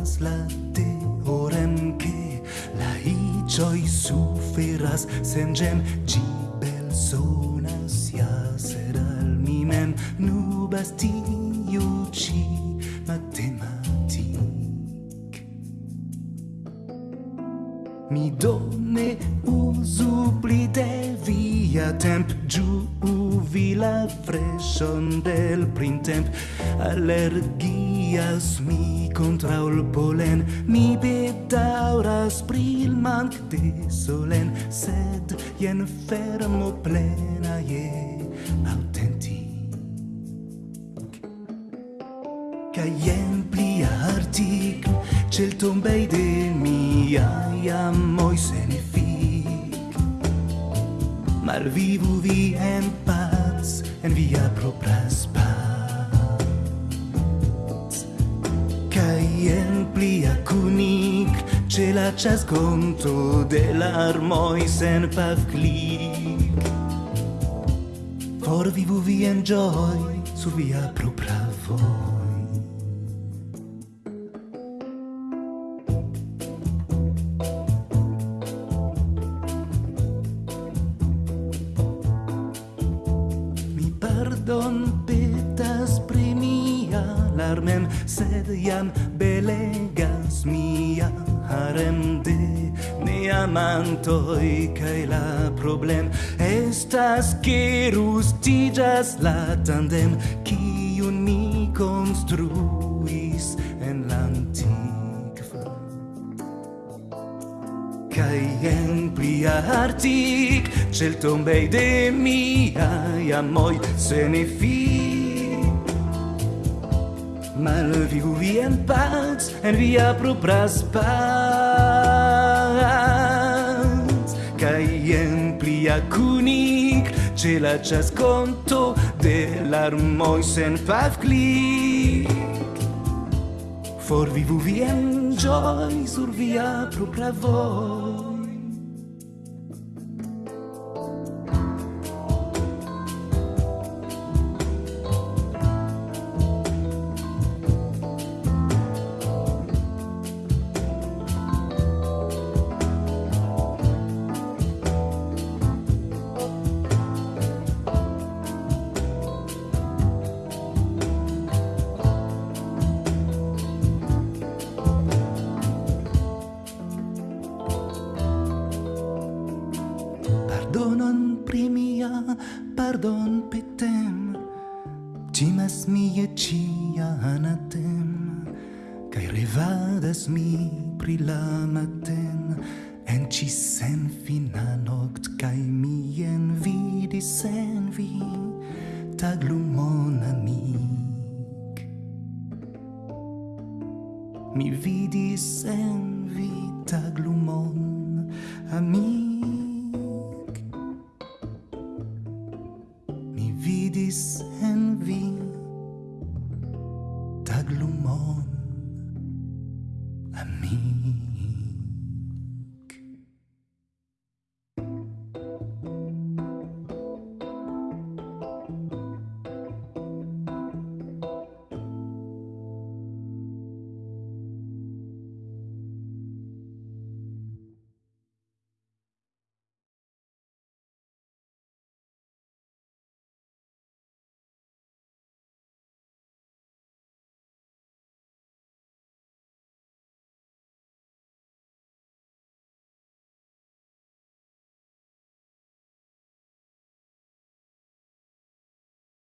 estas la teorem che la icioi suferas sen gem. Gi belsonas ja ser al mi mem nubas tiu ci matematic mi donne u usu pli de via temp. Giu vi la freshon del printemp. Allergias mi contra ul polen mi bedauras pri il manc de solen sed jen fermo plena je autenti ca jen pli artic cel tombei de miai amoi senific. Mal vivu vi en paz en via propras spa C'è la ciasconto dell'armoi sen pav clic. For vivu vi enjoy su via propra voi. Mi pardon per carmen sed iam belegas mia harem de ne amantoi kai la problem estas ke rustigas la tandem ki mi construis en l'antiqua kai en plia artic, cel tombei de mia amoi se ne fi mal vivu vi en paz en via propria spaz kai en plia kunik, ce la chas conto de l'armoi sen fav clic. For vivu vien gioi sur via propra voz. pardon petem timas mi e cia anatem kai revadas mi pri la maten en ci sen fina noct kai mi en vidi sen vi taglumon amic. Mi vidi sen vi taglumon amic. Bissen wie tagluman a mim.